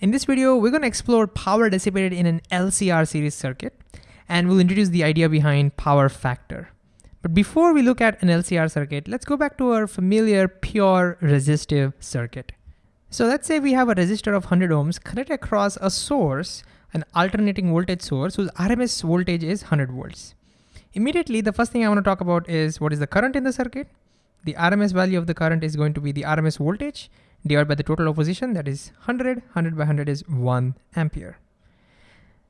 In this video, we're gonna explore power dissipated in an LCR series circuit, and we'll introduce the idea behind power factor. But before we look at an LCR circuit, let's go back to our familiar pure resistive circuit. So let's say we have a resistor of 100 ohms connected across a source, an alternating voltage source whose RMS voltage is 100 volts. Immediately, the first thing I wanna talk about is what is the current in the circuit? The RMS value of the current is going to be the RMS voltage divided by the total opposition, that is 100, 100 by 100 is one ampere.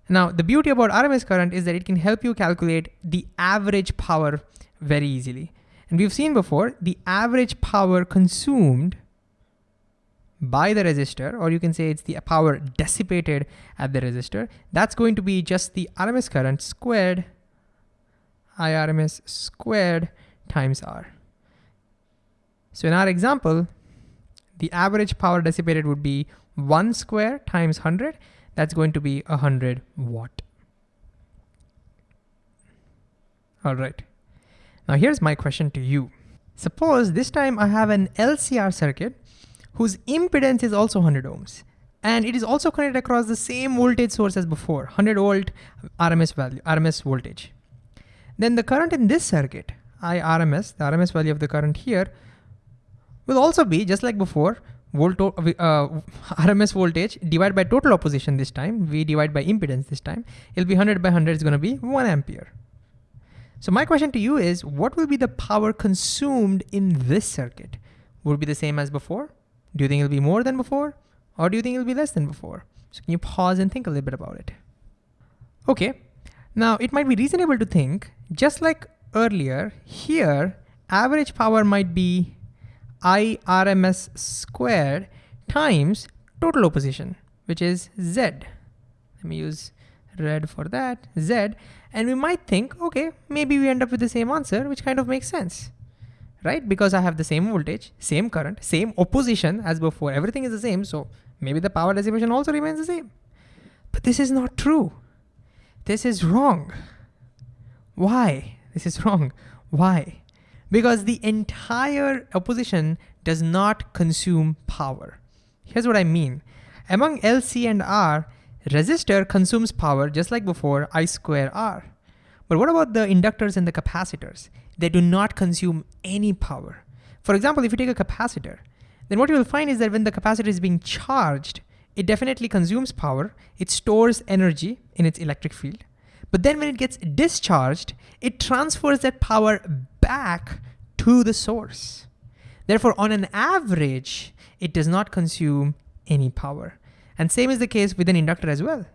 Now, the beauty about RMS current is that it can help you calculate the average power very easily. And we've seen before, the average power consumed by the resistor, or you can say it's the power dissipated at the resistor, that's going to be just the RMS current squared, IRMS squared times R. So in our example, the average power dissipated would be one square times 100. That's going to be 100 watt. All right. Now here's my question to you. Suppose this time I have an LCR circuit whose impedance is also 100 ohms. And it is also connected across the same voltage source as before, 100 volt RMS value, RMS voltage. Then the current in this circuit, IRMS, the RMS value of the current here, will also be just like before, volt, uh, RMS voltage divided by total opposition this time, we divide by impedance this time, it'll be 100 by 100 is gonna be one ampere. So my question to you is, what will be the power consumed in this circuit? Will be the same as before? Do you think it'll be more than before? Or do you think it'll be less than before? So can you pause and think a little bit about it? Okay, now it might be reasonable to think, just like earlier, here, average power might be IRMS squared times total opposition, which is Z. Let me use red for that, Z. And we might think, okay, maybe we end up with the same answer, which kind of makes sense, right? Because I have the same voltage, same current, same opposition as before. Everything is the same, so maybe the power dissipation also remains the same. But this is not true. This is wrong. Why? This is wrong. Why? Because the entire opposition does not consume power. Here's what I mean. Among LC and R, resistor consumes power just like before, I square R. But what about the inductors and the capacitors? They do not consume any power. For example, if you take a capacitor, then what you will find is that when the capacitor is being charged, it definitely consumes power, it stores energy in its electric field. But then when it gets discharged, it transfers that power back to the source. Therefore, on an average, it does not consume any power. And same is the case with an inductor as well.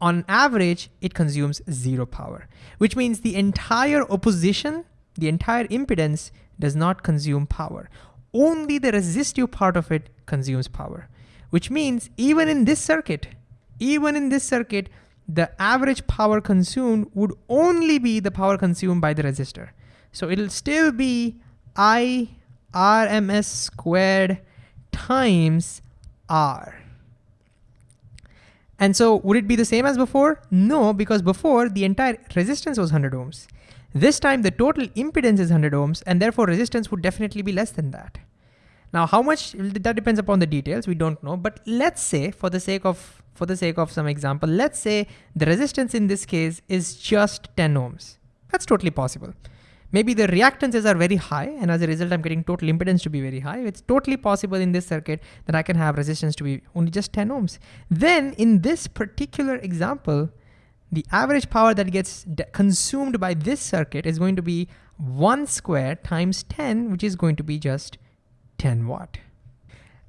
On average, it consumes zero power, which means the entire opposition, the entire impedance does not consume power. Only the resistive part of it consumes power, which means even in this circuit, even in this circuit, the average power consumed would only be the power consumed by the resistor. So it'll still be I RMS squared times R. And so would it be the same as before? No, because before the entire resistance was 100 ohms. This time the total impedance is 100 ohms and therefore resistance would definitely be less than that. Now how much, that depends upon the details, we don't know, but let's say for the sake of, for the sake of some example, let's say the resistance in this case is just 10 ohms. That's totally possible. Maybe the reactances are very high and as a result I'm getting total impedance to be very high. It's totally possible in this circuit that I can have resistance to be only just 10 ohms. Then in this particular example, the average power that gets consumed by this circuit is going to be one square times 10, which is going to be just 10 watt.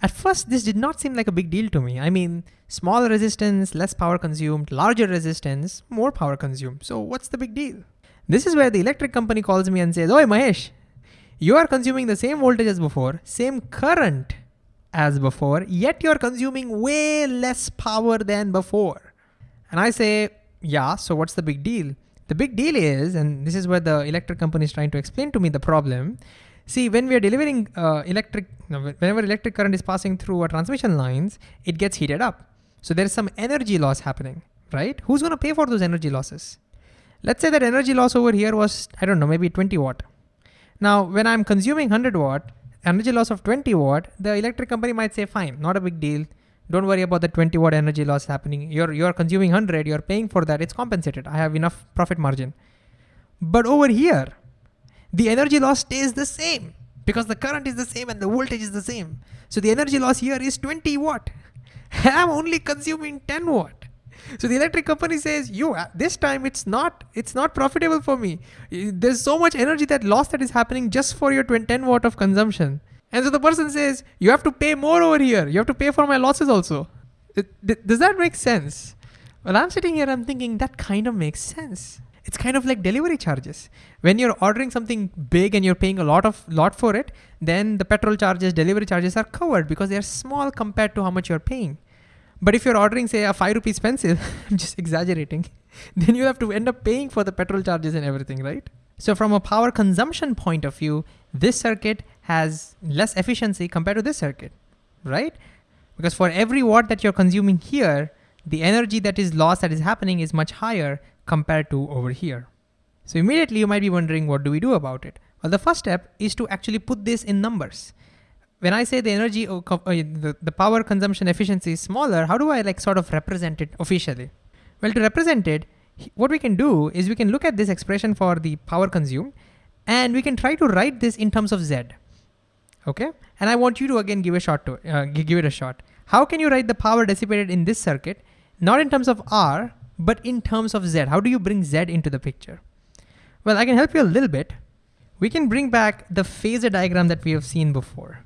At first, this did not seem like a big deal to me. I mean, smaller resistance, less power consumed, larger resistance, more power consumed. So what's the big deal? This is where the electric company calls me and says, Oi Mahesh, you are consuming the same voltage as before, same current as before, yet you're consuming way less power than before. And I say, yeah, so what's the big deal? The big deal is, and this is where the electric company is trying to explain to me the problem. See, when we are delivering uh, electric, whenever electric current is passing through our transmission lines, it gets heated up. So there's some energy loss happening, right? Who's gonna pay for those energy losses? Let's say that energy loss over here was, I don't know, maybe 20 watt. Now, when I'm consuming 100 watt, energy loss of 20 watt, the electric company might say, fine, not a big deal. Don't worry about the 20 watt energy loss happening. You're, you're consuming 100, you're paying for that. It's compensated. I have enough profit margin. But over here, the energy loss stays the same because the current is the same and the voltage is the same. So the energy loss here is 20 watt. I'm only consuming 10 watt. So the electric company says, "You uh, this time it's not it's not profitable for me. There's so much energy that loss that is happening just for your 10 watt of consumption." And so the person says, "You have to pay more over here. You have to pay for my losses also." Does that make sense? Well, I'm sitting here, I'm thinking that kind of makes sense. It's kind of like delivery charges. When you're ordering something big and you're paying a lot of lot for it, then the petrol charges, delivery charges are covered because they're small compared to how much you're paying. But if you're ordering, say, a five rupees pencil, I'm just exaggerating, then you have to end up paying for the petrol charges and everything, right? So from a power consumption point of view, this circuit has less efficiency compared to this circuit, right? Because for every watt that you're consuming here, the energy that is lost that is happening is much higher compared to over here. So immediately you might be wondering, what do we do about it? Well, the first step is to actually put this in numbers when I say the energy, uh, uh, the, the power consumption efficiency is smaller, how do I like sort of represent it officially? Well, to represent it, what we can do is we can look at this expression for the power consumed and we can try to write this in terms of Z. Okay, and I want you to again give a shot to uh, give it a shot. How can you write the power dissipated in this circuit, not in terms of R, but in terms of Z? How do you bring Z into the picture? Well, I can help you a little bit. We can bring back the phasor diagram that we have seen before.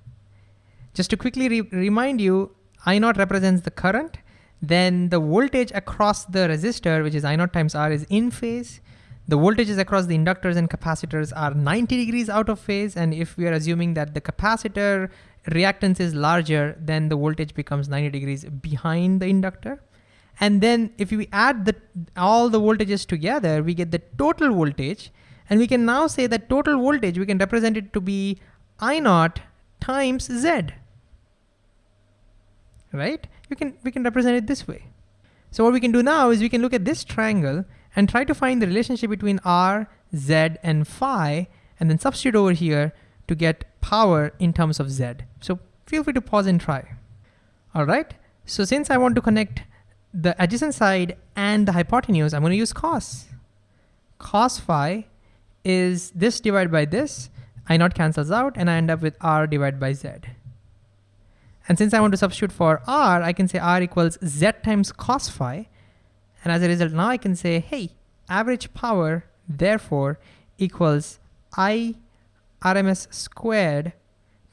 Just to quickly re remind you, I naught represents the current, then the voltage across the resistor, which is I naught times R is in phase. The voltages across the inductors and capacitors are 90 degrees out of phase. And if we are assuming that the capacitor reactance is larger, then the voltage becomes 90 degrees behind the inductor. And then if we add the, all the voltages together, we get the total voltage. And we can now say that total voltage, we can represent it to be I naught times Z right? You can, we can represent it this way. So what we can do now is we can look at this triangle and try to find the relationship between R, Z, and phi, and then substitute over here to get power in terms of Z. So feel free to pause and try. All right, so since I want to connect the adjacent side and the hypotenuse, I'm gonna use cos. Cos phi is this divided by this, I naught cancels out, and I end up with R divided by Z. And since I want to substitute for r, I can say r equals z times cos phi. And as a result, now I can say, hey, average power, therefore, equals i RMS squared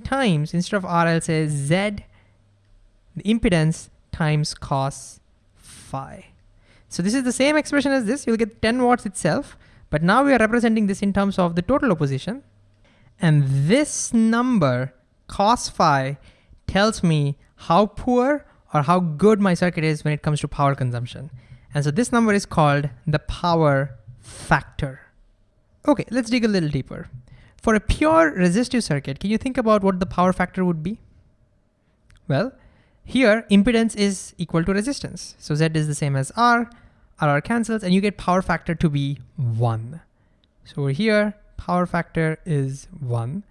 times, instead of r, I'll say z, the impedance times cos phi. So this is the same expression as this. You'll get 10 watts itself. But now we are representing this in terms of the total opposition. And this number, cos phi, tells me how poor or how good my circuit is when it comes to power consumption. And so this number is called the power factor. Okay, let's dig a little deeper. For a pure resistive circuit, can you think about what the power factor would be? Well, here impedance is equal to resistance. So Z is the same as R, RR cancels, and you get power factor to be one. So over here, power factor is one.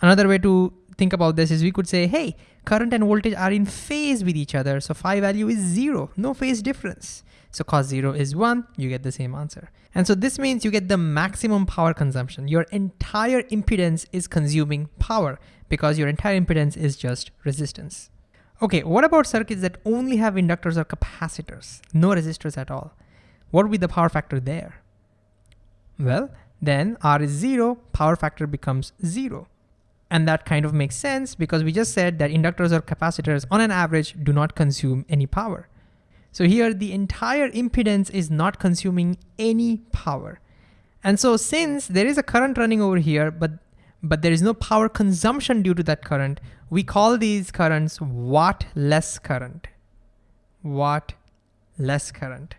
Another way to think about this is we could say, hey, current and voltage are in phase with each other. So phi value is zero, no phase difference. So cos zero is one, you get the same answer. And so this means you get the maximum power consumption. Your entire impedance is consuming power because your entire impedance is just resistance. Okay, what about circuits that only have inductors or capacitors, no resistors at all? What would be the power factor there? Well, then R is zero, power factor becomes zero. And that kind of makes sense because we just said that inductors or capacitors on an average do not consume any power. So here the entire impedance is not consuming any power. And so since there is a current running over here, but, but there is no power consumption due to that current, we call these currents watt less current. Watt less current.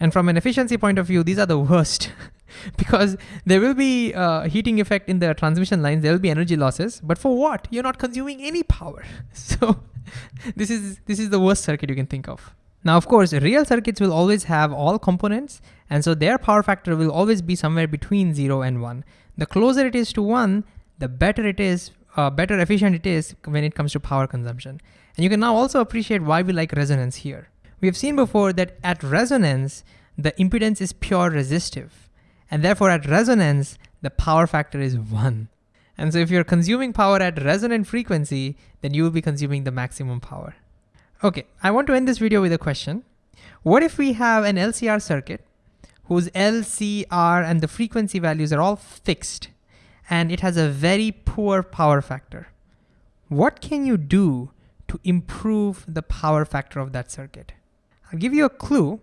And from an efficiency point of view, these are the worst because there will be a heating effect in the transmission lines, there will be energy losses, but for what? You're not consuming any power. So this is, this is the worst circuit you can think of. Now, of course, real circuits will always have all components, and so their power factor will always be somewhere between zero and one. The closer it is to one, the better it is uh, better efficient it is when it comes to power consumption. And you can now also appreciate why we like resonance here. We have seen before that at resonance, the impedance is pure resistive. And therefore at resonance, the power factor is one. And so if you're consuming power at resonant frequency, then you will be consuming the maximum power. Okay, I want to end this video with a question. What if we have an LCR circuit whose LCR and the frequency values are all fixed and it has a very poor power factor? What can you do to improve the power factor of that circuit? I'll give you a clue.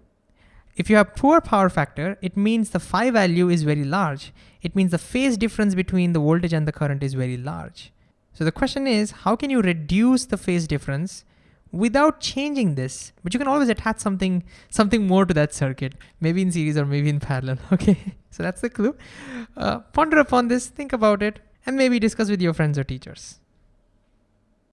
If you have poor power factor, it means the phi value is very large. It means the phase difference between the voltage and the current is very large. So the question is, how can you reduce the phase difference without changing this? But you can always attach something, something more to that circuit, maybe in series or maybe in parallel, okay? So that's the clue. Uh, ponder upon this, think about it, and maybe discuss with your friends or teachers.